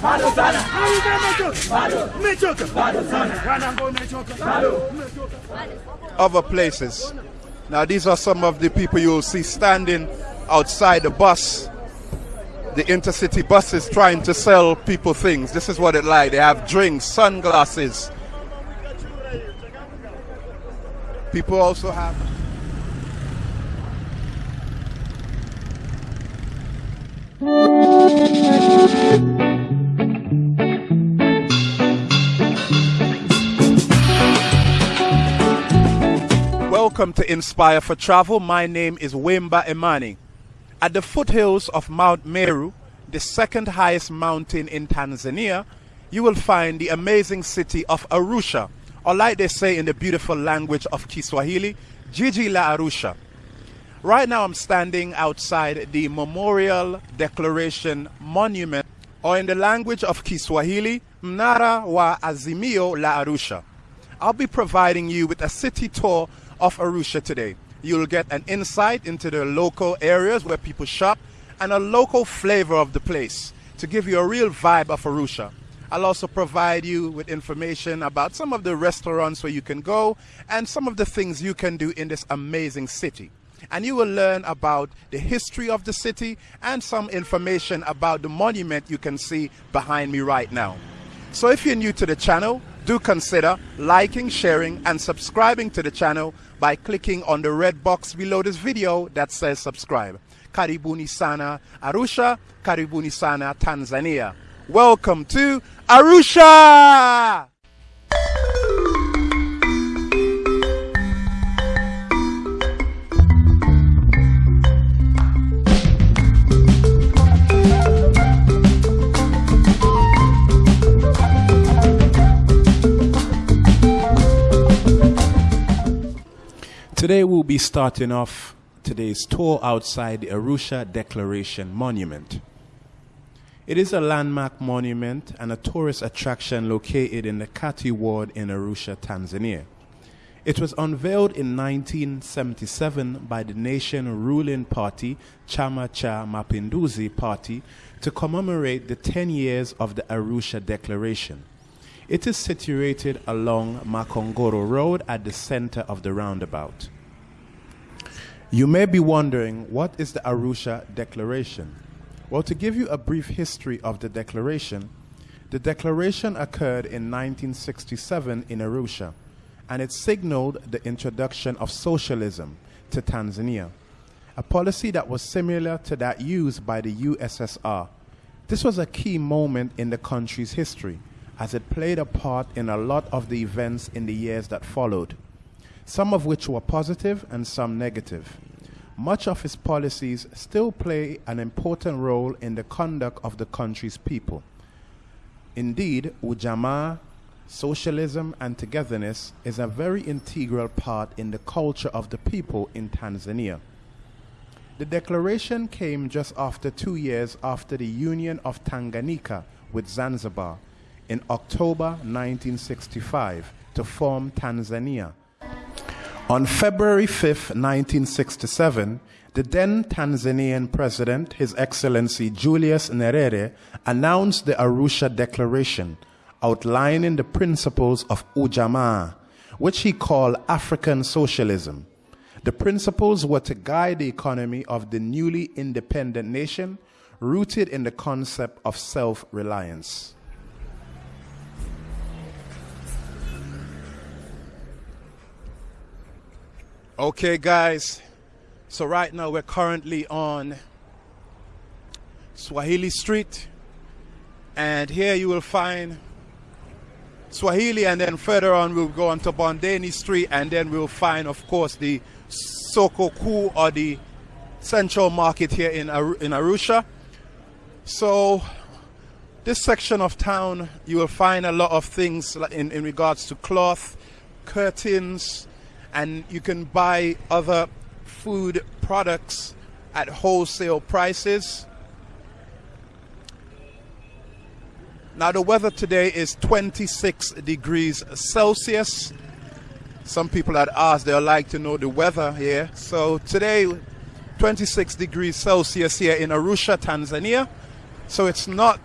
Bado sana. Other places. Now, these are some of the people you'll see standing outside the bus, the intercity buses, trying to sell people things. This is what it like. They have drinks, sunglasses. People also have. Welcome to Inspire for Travel. My name is Wemba Imani. At the foothills of Mount Meru, the second highest mountain in Tanzania, you will find the amazing city of Arusha, or like they say in the beautiful language of Kiswahili, Jiji la Arusha. Right now, I'm standing outside the Memorial Declaration Monument, or in the language of Kiswahili, Mnara wa Azimio la Arusha. I'll be providing you with a city tour of Arusha today. You'll get an insight into the local areas where people shop and a local flavor of the place to give you a real vibe of Arusha. I'll also provide you with information about some of the restaurants where you can go and some of the things you can do in this amazing city. And you will learn about the history of the city and some information about the monument you can see behind me right now. So if you're new to the channel, do consider liking, sharing, and subscribing to the channel by clicking on the red box below this video that says subscribe. Karibuni sana Arusha, Karibuni sana Tanzania. Welcome to Arusha! Today we'll be starting off today's tour outside the Arusha Declaration Monument. It is a landmark monument and a tourist attraction located in the Kati ward in Arusha, Tanzania. It was unveiled in 1977 by the nation ruling party Chama cha Mapinduzi Party to commemorate the 10 years of the Arusha Declaration. It is situated along Makongoro Road at the center of the roundabout. You may be wondering, what is the Arusha Declaration? Well, to give you a brief history of the declaration, the declaration occurred in 1967 in Arusha, and it signaled the introduction of socialism to Tanzania, a policy that was similar to that used by the USSR. This was a key moment in the country's history, as it played a part in a lot of the events in the years that followed, some of which were positive and some negative. Much of his policies still play an important role in the conduct of the country's people. Indeed, Ujamaa, socialism, and togetherness is a very integral part in the culture of the people in Tanzania. The declaration came just after two years after the union of Tanganyika with Zanzibar in October 1965 to form Tanzania. On February 5, 1967, the then Tanzanian president, His Excellency Julius Nyerere, announced the Arusha Declaration, outlining the principles of Ujamaa, which he called African socialism. The principles were to guide the economy of the newly independent nation, rooted in the concept of self reliance. Okay, guys. So right now we're currently on Swahili Street, and here you will find Swahili, and then further on we'll go on to Bondeni Street, and then we'll find, of course, the Soko Kuu or the Central Market here in Ar- in Arusha. So this section of town, you will find a lot of things in, in regards to cloth, curtains, and you can buy other food products at wholesale prices. Now, the weather today is 26 degrees Celsius. Some people had asked, they'd like to know the weather here. So, today, 26 degrees Celsius here in Arusha, Tanzania. So, it's not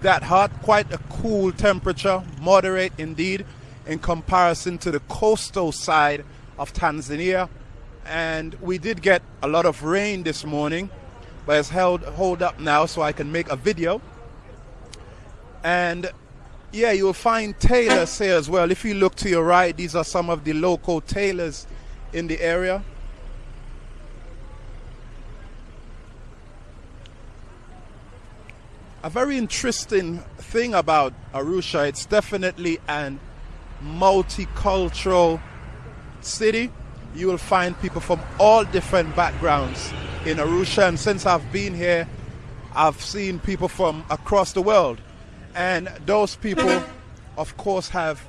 that hot, quite a cool temperature, moderate indeed, in comparison to the coastal side of Tanzania. And we did get a lot of rain this morning, but it's held hold up now so I can make a video. And yeah, you'll find tailors here as well. If you look to your right, these are some of the local tailors in the area. A very interesting thing about Arusha, it's definitely an multicultural city. You will find people from all different backgrounds in Arusha, and since I've been here, I've seen people from across the world. And those people, of course, have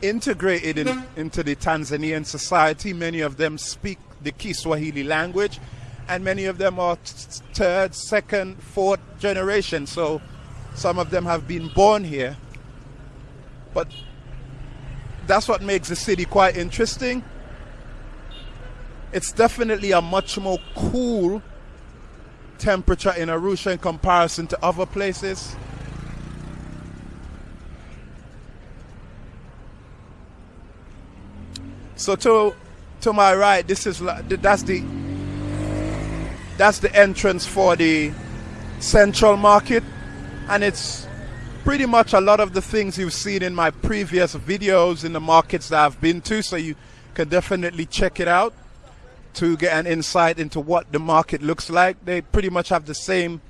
integrated in, into the Tanzanian society. Many of them speak the Kiswahili language, and many of them are third, second, fourth generation. So some of them have been born here. But that's what makes the city quite interesting. It's definitely a much more cool temperature in Arusha in comparison to other places. So to to my right, this is that's the that's the entrance for the central market, and it's pretty much a lot of the things you've seen in my previous videos in the markets that I've been to. So you can definitely check it out to get an insight into what the market looks like. They pretty much have the same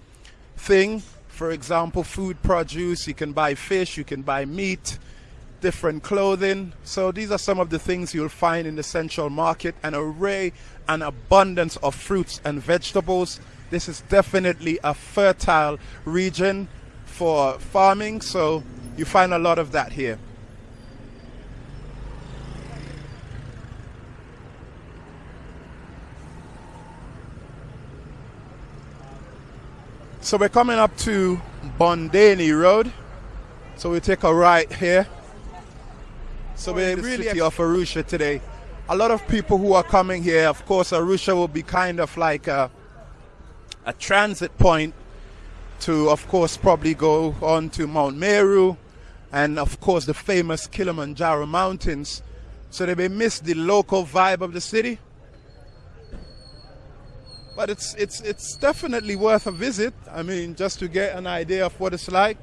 thing. For example, food produce, you can buy fish, you can buy meat, different clothing. So these are some of the things you'll find in the central market an array an abundance of fruits and vegetables. This is definitely a fertile region for farming, so you find a lot of that here. So we're coming up to Bondeni Road. So we take a right here so we're in the really city of Arusha today. A lot of people who are coming here, of course, Arusha will be kind of like a, a transit point to, of course, probably go on to Mount Meru and, of course, the famous Kilimanjaro Mountains. So they may miss the local vibe of the city. But it's, it's, it's definitely worth a visit. I mean, just to get an idea of what it's like.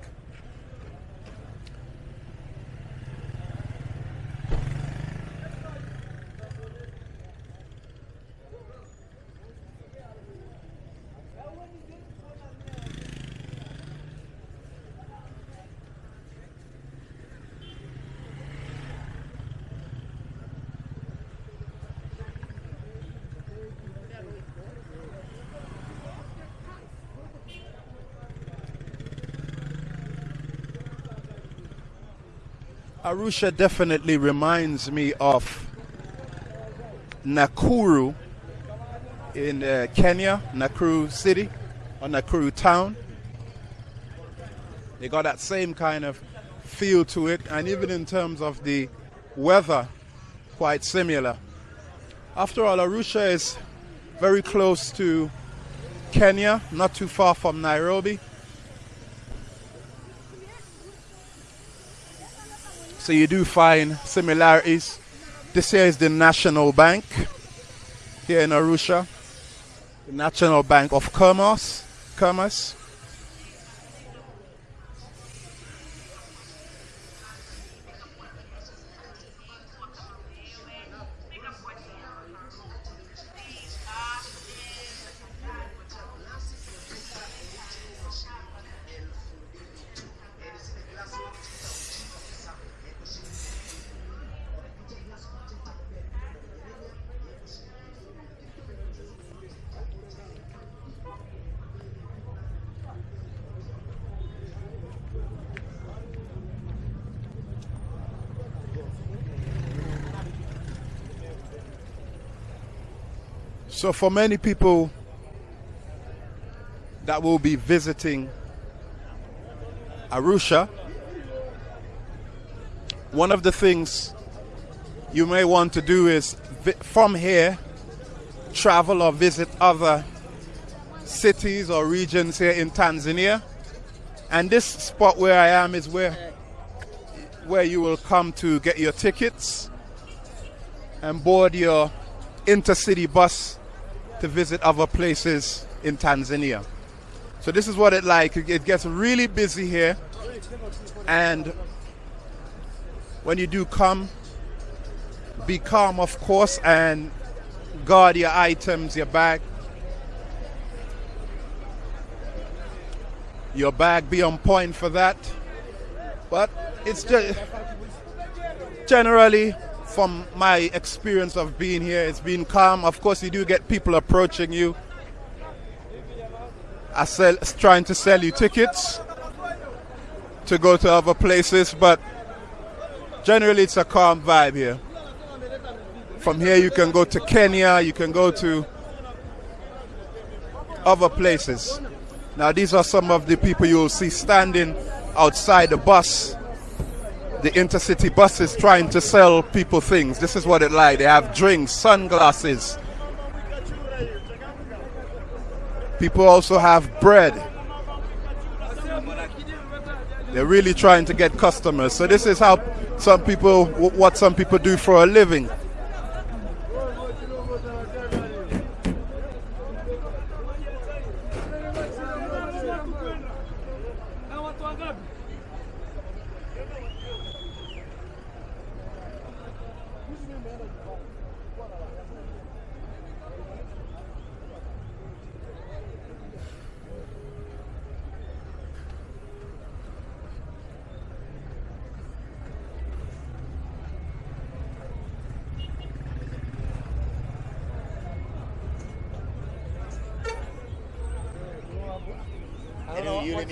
Arusha definitely reminds me of Nakuru in uh, Kenya, Nakuru city or Nakuru town. They got that same kind of feel to it, and even in terms of the weather, quite similar. After all, Arusha is very close to Kenya, not too far from Nairobi. So you do find similarities. This here is the National Bank here in Arusha. The National Bank of Commerce. Commerce. So, for many people that will be visiting Arusha, one of the things you may want to do is from here travel or visit other cities or regions here in Tanzania. And this spot where I am is where where you will come to get your tickets and board your intercity bus to visit other places in Tanzania. So this is what it like. It gets really busy here. And when you do come, be calm of course and guard your items, your bag. Your bag be on point for that. But it's just generally from my experience of being here, it's been calm. Of course, you do get people approaching you, I sell, trying to sell you tickets to go to other places, but generally it's a calm vibe here. From here, you can go to Kenya, you can go to other places. Now, these are some of the people you'll see standing outside the bus, the intercity buses trying to sell people things. This is what it like. They have drinks, sunglasses. People also have bread. They're really trying to get customers. So this is how some people, what some people do for a living. Pero yo le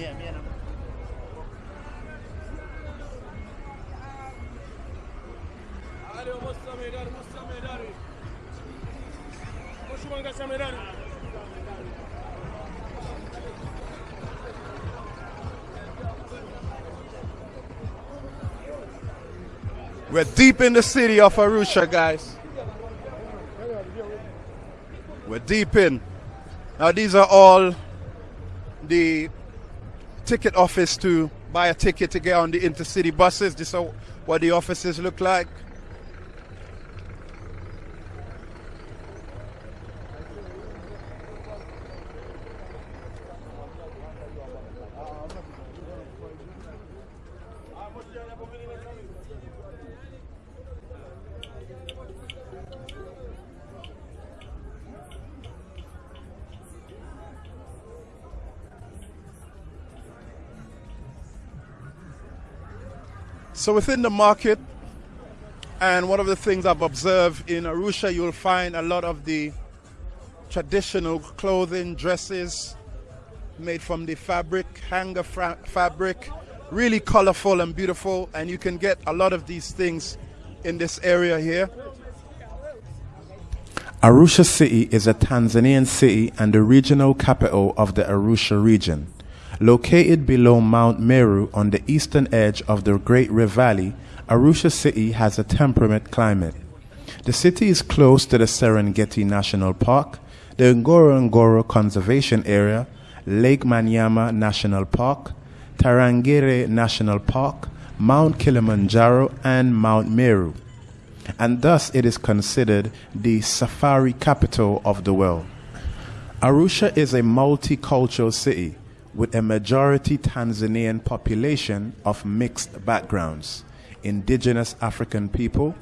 We're deep in the city of Arusha, guys. We're deep in. Now, these are all the ticket office to buy a ticket to get on the intercity buses. This is what the offices look like. So within the market, and one of the things I've observed in Arusha, you'll find a lot of the traditional clothing, dresses made from the fabric, hanger fabric, really colorful and beautiful. And you can get a lot of these things in this area here. Arusha City is a Tanzanian city and the regional capital of the Arusha region. Located below Mount Meru on the eastern edge of the Great Rift Valley, Arusha City has a temperate climate. The city is close to the Serengeti National Park, the Ngorongoro Conservation Area, Lake Manyara National Park, Tarangire National Park, Mount Kilimanjaro, and Mount Meru. And thus it is considered the safari capital of the world. Arusha is a multicultural city with a majority Tanzanian population of mixed backgrounds indigenous African people,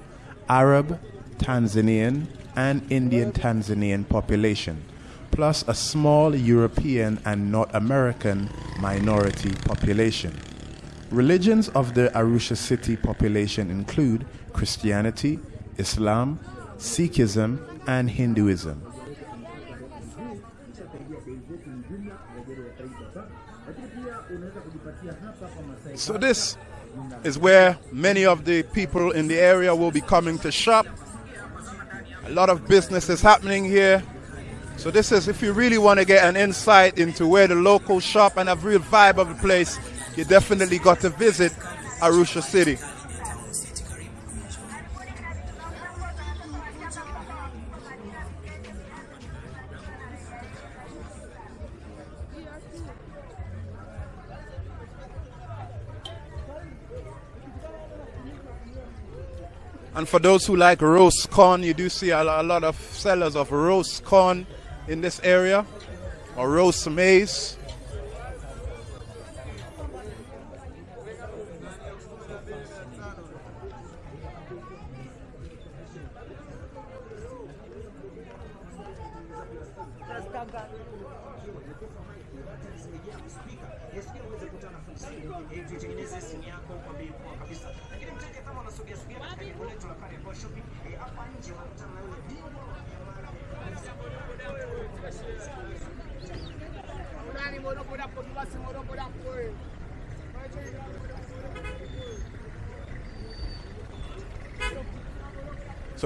Arab, Tanzanian, and Indian Tanzanian population, plus a small European and North American minority population. Religions of the Arusha city population include Christianity, Islam, Sikhism, and Hinduism. So this is where many of the people in the area will be coming to shop. A lot of business is happening here. So this is if you really want to get an insight into where the locals shop and have real vibe of the place, you definitely got to visit Arusha City. And for those who like roast corn, you do see a lot of sellers of roast corn in this area or roast maize.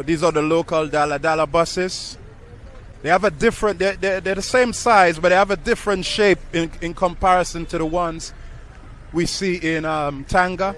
These are the local Dala Dala buses. They have a different, they're, they're, they're, the same size, but they have a different shape in, in comparison to the ones we see in um, Tanga.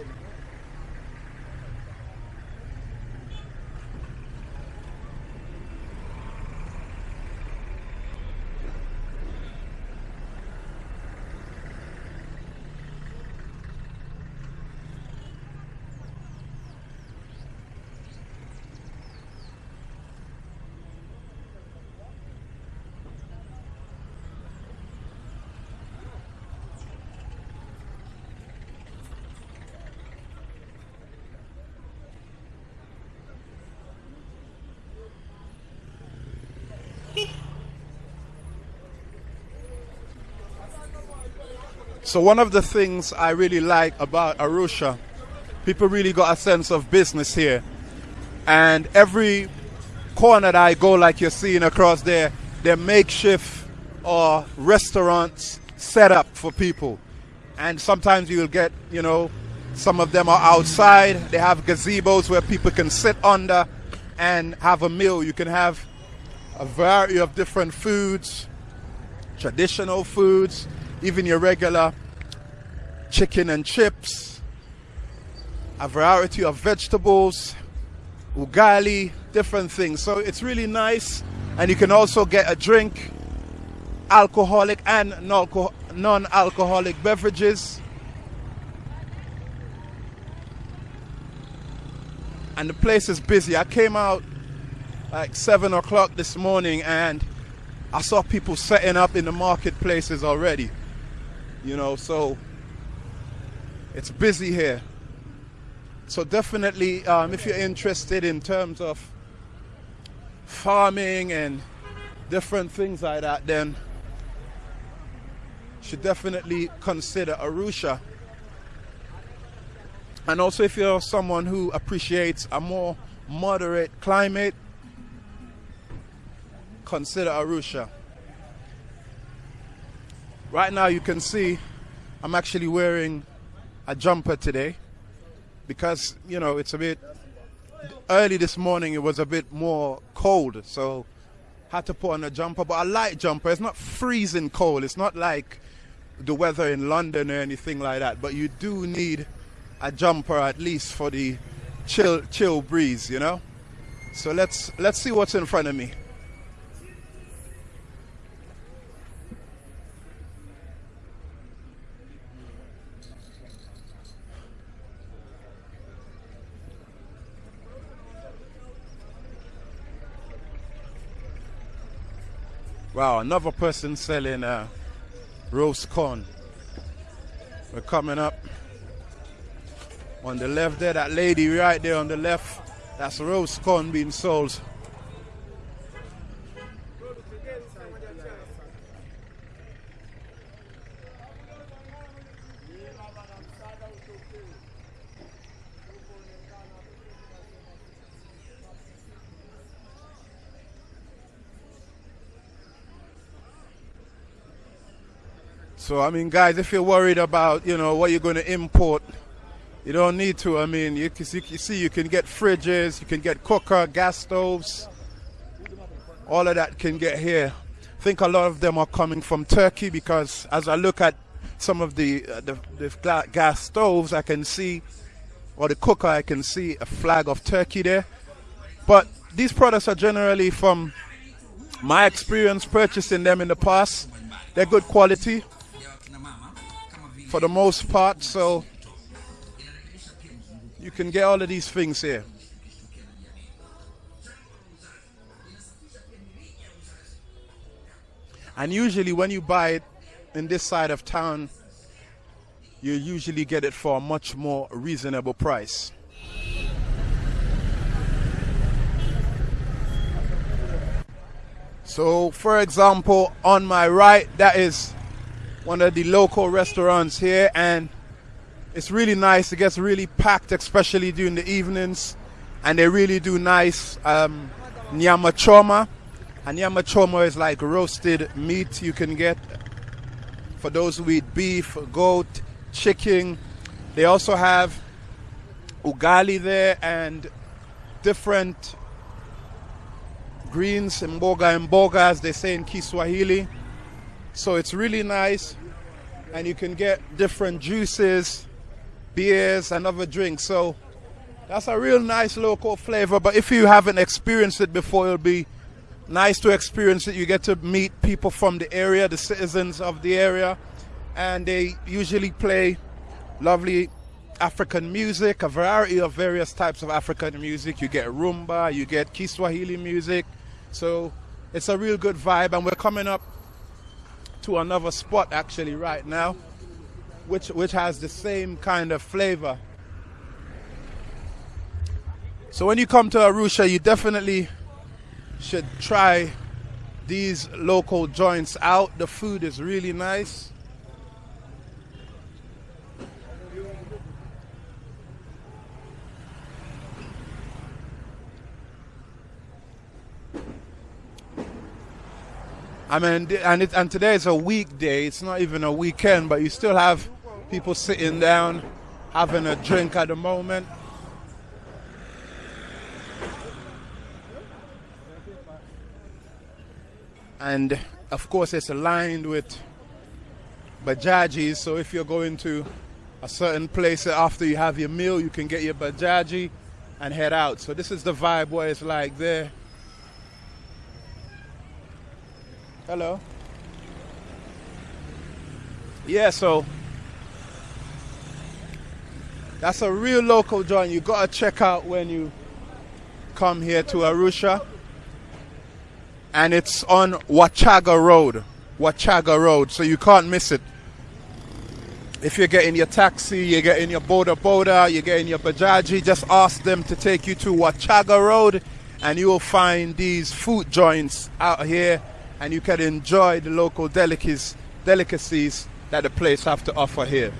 So one of the things I really like about Arusha, people really got a sense of business here. And every corner that I go, like you're seeing across there, they're makeshift or restaurants set up for people. And sometimes you'll get, you know, some of them are outside. They have gazebos where people can sit under and have a meal. You can have a variety of different foods, traditional foods, even your regular chicken and chips, a variety of vegetables, ugali, different things. So it's really nice. And you can also get a drink, alcoholic and non alcoholic beverages. And the place is busy. I came out like 7 o'clock this morning and I saw people setting up in the marketplaces already. You know, so it's busy here. So definitely, um, if you're interested in terms of farming and different things like that, then should definitely consider Arusha. And also if you're someone who appreciates a more moderate climate, consider Arusha. Right now you can see I'm actually wearing a jumper today because you know it's a bit early this morning it was a bit more cold so had to put on a jumper but a light jumper. It's not freezing cold. It's not like the weather in London or anything like that but you do need a jumper at least for the chill chill breeze you know? So let's let's see what's in front of me Wow, another person selling uh, roast corn. We're coming up. On the left there, that lady right there on the left, that's roast corn being sold. So, I mean, guys, if you're worried about, you know, what you're going to import, you don't need to. I mean, you, can, you see, you can get fridges, you can get cooker, gas stoves. All of that can get here. I think a lot of them are coming from Turkey because as I look at some of the, uh, the, the gas stoves, I can see, or the cooker, I can see a flag of Turkey there. But these products are generally from my experience purchasing them in the past. They're good quality for the most part. So you can get all of these things here. And usually when you buy it in this side of town, you usually get it for a much more reasonable price. So for example, on my right, that is one of the local restaurants here, and it's really nice. It gets really packed, especially during the evenings, and they really do nice um, nyama choma. And nyama choma is like roasted meat you can get for those who eat beef, goat, chicken. They also have ugali there and different greens, mboga and mboga, as they say in Kiswahili. So it's really nice, and you can get different juices, beers, and other drinks. So that's a real nice local flavor. But if you haven't experienced it before, it'll be nice to experience it. You get to meet people from the area, the citizens of the area, and they usually play lovely African music, a variety of various types of African music. You get rumba, you get Kiswahili music, so it's a real good vibe, and we're coming up to another spot actually right now, which which has the same kind of flavor. So when you come to Arusha, you definitely should try these local joints out. The food is really nice. I mean, and it, and today is a weekday. It's not even a weekend, but you still have people sitting down, having a drink at the moment. And of course, it's aligned with bajajis. So if you're going to a certain place after you have your meal, you can get your bajaji and head out. So this is the vibe where it's like there. Hello. Yeah, so that's a real local joint you gotta check out when you come here to Arusha. And it's on Wachaga Road. Wachaga Road, so you can't miss it. If you're getting your taxi, you're getting your boda boda, you're getting your bajaji, just ask them to take you to Wachaga Road and you will find these food joints out here and you can enjoy the local delicacies, delicacies that the place have to offer here.